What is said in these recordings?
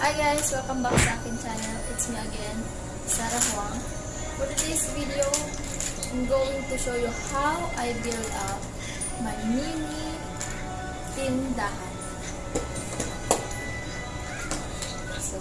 Hi guys! Welcome back sa akin channel. It's me again, Sarah Huang. For today's video, I'm going to show you how I build up my mini tindahan. So,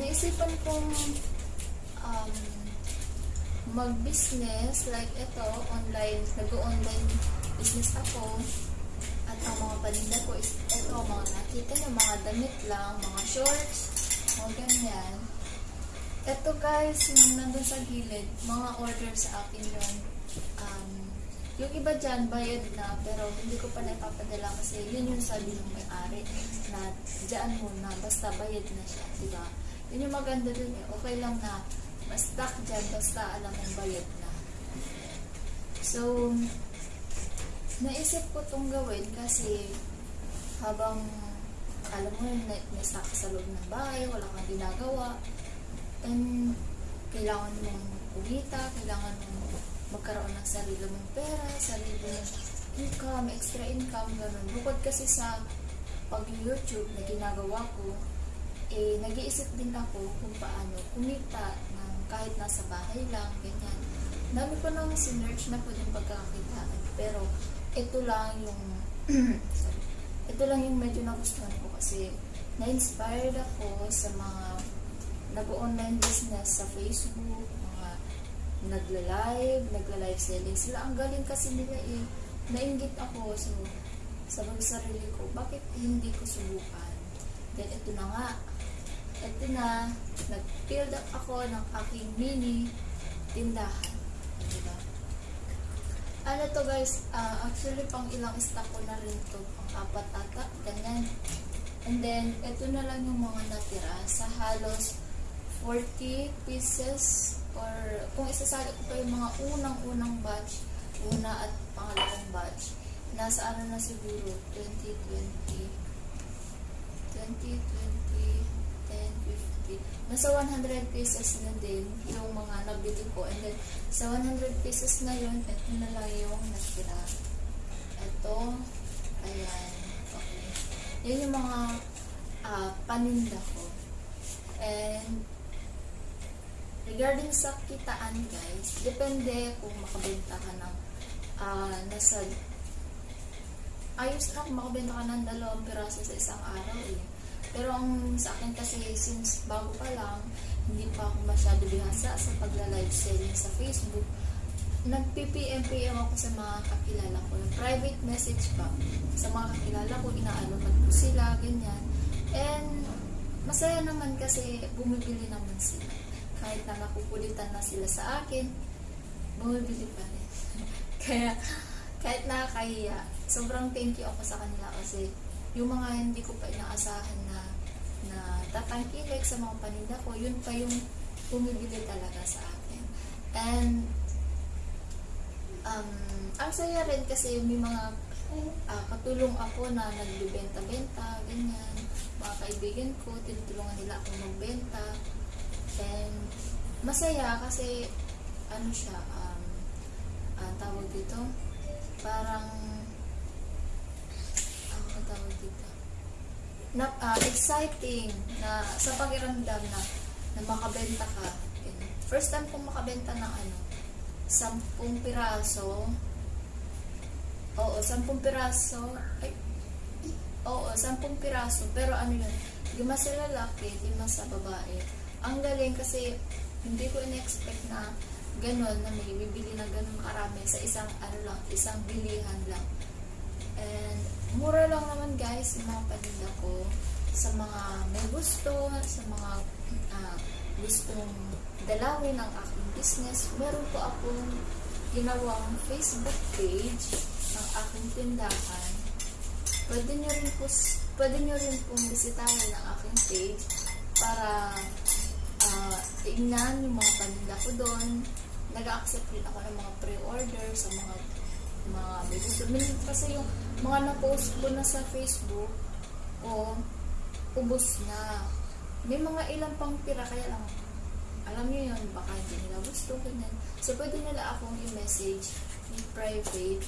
naisipan kong um, mag-business like ito, online, nag-online business ako. At ang mga paninda ko is ito, mga nakita nyo, mga damit lang, mga shorts, mga ganyan. Ito guys, yung nandun sa gilid, mga order sa akin yun. Um, yung iba dyan, bayad na, pero hindi ko pa naipapadala kasi yun yung sabi ng may-ari na dyan muna, basta bayad na siya, di ba? Yun yung maganda dun eh, okay lang na ma-stock dyan, basta alam mong bayad na. So, naisip ko itong gawin kasi habang alam mo yun, na- na-stuck sa loob ng bahay, wala kang ginagawa, and kailangan mong kumita, kailangan mong magkaroon ng sarili mong pera, sarili mong income, extra income, ganun. Bukod kasi sa pag-YouTube na ginagawa ko, eh, nag-iisip din ako kung paano kumita ng kahit nasa bahay lang, ganyan. Dami ko nang sinerch na pwedeng pagkakakitaan. Pero, ito lang yung, sorry, ito lang yung medyo nagustuhan ko kasi na-inspired ako sa mga nag-online business sa Facebook, mga nagla-live, nagla-live selling sila. Ang galing kasi nila eh. Nainggit ako. So, sa sarili ko, bakit hindi ko subukan? Then, ito na nga. Ito na, nag-build up ako ng aking mini tindahan. Diba? Ano to guys, ah, actually pang ilang stock ko na rin to, pang apat ata, ganyan. And then, ito na lang yung mga natira sa halos 40 pieces or kung isasali ko pa yung mga unang-unang batch, una at pangalawang batch, nasa ano na siguro, 2020, 2020, 10, 50, nasa 100 pieces na din yung mga nabili ko. And then, sa 100 pieces na yun, ito na lang yung natira. Ito, ayan, okay. Yan yung mga ah, paninda ko. And, regarding sa kitaan guys, depende kung makabenta ka ng ah, nasa ayos lang makabenta ka ng dalawang piraso sa isang araw eh. Pero ang sa akin kasi since bago pa lang, hindi pa ako masyado bihasa sa pagla-live selling sa Facebook, nag-PPM-PM ako sa mga kakilala ko. Private message pa sa mga kakilala ko, inaalamat ko sila, ganyan. And masaya naman kasi bumibili naman sila. Kahit na nakukulitan na sila sa akin, bumibili pa rin. Kaya, kahit nakakahiya, sobrang thank you ako sa kanila kasi yung mga hindi ko pa inaasahan na na tatangkilik sa mga paninda ko, yun pa yung bumibili talaga sa akin. And um, ang saya rin kasi may mga ah, katulong ako na nagbibenta-benta, ganyan. Mga kaibigan ko, tinutulungan nila ako magbenta. And masaya kasi ano siya, um, ah, tawag dito, parang ang tawag dito? Na, ah, exciting na sa pakiramdam na na makabenta ka. First time kong makabenta ng ano, sampung piraso. Oo, sampung piraso. Ay, oo, sampung piraso. Pero ano yun, lima sa lalaki, lima sa babae. Ang galing kasi hindi ko in-expect na ganun, na may bibili na ganun karami sa isang ano lang, isang bilihan lang. And mura lang naman guys yung mga paninda ko sa mga may gusto, sa mga ah, gustong dalawin ang aking business. Meron po akong ginawang Facebook page ng aking tindahan. Pwede nyo rin po, pwede nyo rin pong bisitahin ang aking page para ah, tignan yung mga paninda ko doon. Nag-accept rin ako ng mga pre-order sa mga mga may gusto. Kasi yung mga na-post ko na sa Facebook, o ubos na. May mga ilang pang tira, kaya lang, alam niyo yun, baka hindi nila gusto, ganyan. So, pwede nila akong i-message in private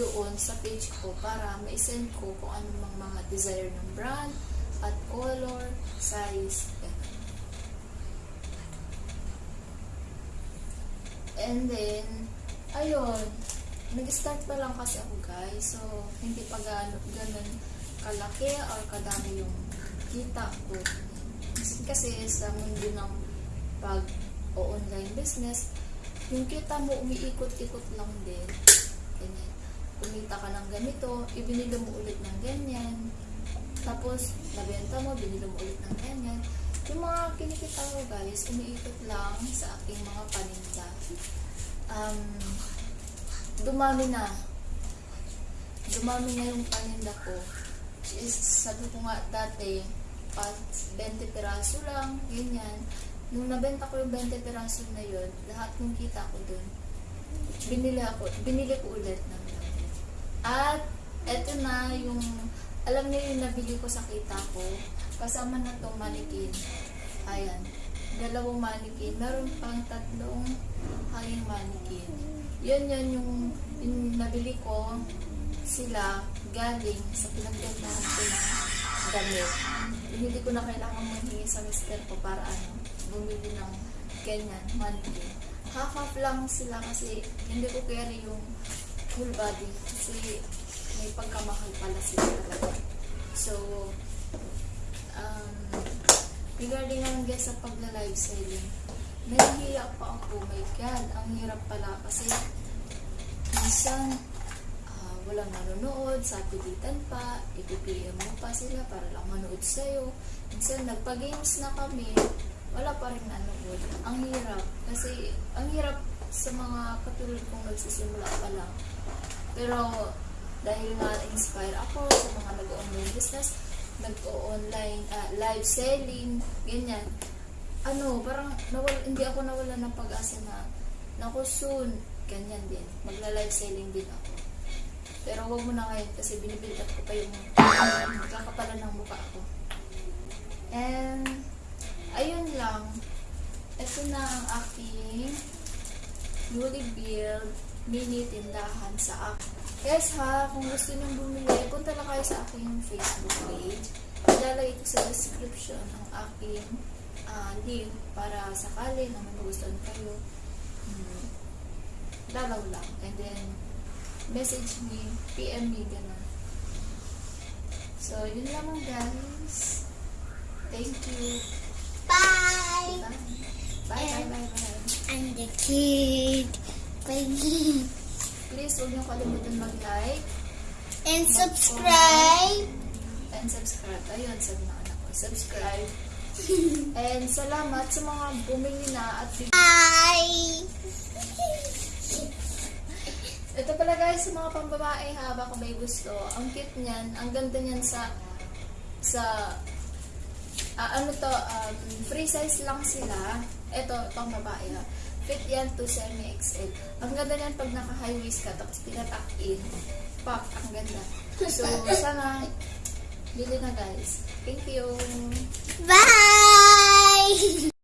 doon sa page ko para ma-send ko kung ano mang mga desire ng brand at color, size, ganun. And then, ayun, nag-start pa lang kasi ako guys. So, hindi pa ganun kalaki or kadami yung kita ko. Kasi, kasi sa mundo ng pag o online business, yung kita mo umiikot-ikot lang din. Ganyan. Kumita ka ng ganito, ibinili mo ulit ng ganyan. Tapos, nabenta mo, binili mo ulit ng ganyan. Yung mga kinikita ko guys, umiikot lang sa aking mga paninda. Um, dumami na. Dumami na yung paninda ko. Is, sabi ko nga dati, pat 20 piraso lang, ganyan. Nung nabenta ko yung 20 piraso na yun, lahat ng kita ko dun, binili ako, binili ko ulit ng dati. At, eto na yung, alam niyo yung nabili ko sa kita ko, kasama na tong manikin. Ayan, dalawang manikin. Meron pang tatlong hanging manikin. Yun yun yung, yung nabili ko sila galing sa pinagbentahan ko ng damit. Hindi ko na kailangan manghingi sa mister ko para ano, bumili ng ganyan, mannequin. Half-half lang sila kasi hindi ko carry yung full body kasi may pagkamahal pala sila talaga. So, regarding naman guys sa pagla-live selling, nahihiya pa ako. My God, ang hirap pala kasi minsan ah, walang nanonood, sa pilitan pa, ipipm mo pa sila para lang manood sa'yo. Minsan nagpa-games na kami, wala pa rin nanonood. Ang hirap. Kasi, ang hirap sa mga katulad kong nagsisimula pa lang. Pero, dahil nga inspire ako sa mga nag-online business, nag-online, ah, live selling, ganyan. Ano, parang nawal, hindi ako nawala ng pag-asa na, naku soon, ganyan din. Magla-live selling din ako. Pero wag mo na ngayon kasi binibuild up ko pa yung kakapalan ng mukha ko. And, ayun lang. Ito na ang aking newly build mini tindahan sa akin. Guys ha, kung gusto nyo bumili, punta lang kayo sa aking Facebook page. Ilalagay ko sa description ang aking ah, link para sakali na magustuhan kayo. Hmm, dalaw lang. And then, message me, PM me, gano'n. So, yun lamang guys. Thank you. Bye. Bye. Bye, bye, bye, bye. I'm the kid. Bye. Please, huwag niyo kalimutan mag-like And subscribe. and subscribe. Ayun, sabi ng anak ko, subscribe. and salamat sa mga bumili na at Bye. Ito pala guys, sa mga pambabae ha, baka may gusto. Ang cute niyan, ang ganda niyan sa sa ah, ano to, um, free size lang sila. Ito, pang babae ha. Fit yan to semi-XL. Ang ganda niyan pag naka-high-waist ka, tapos pinatak in. Pop, ang ganda. So, sana, bili na guys. Thank you! Bye!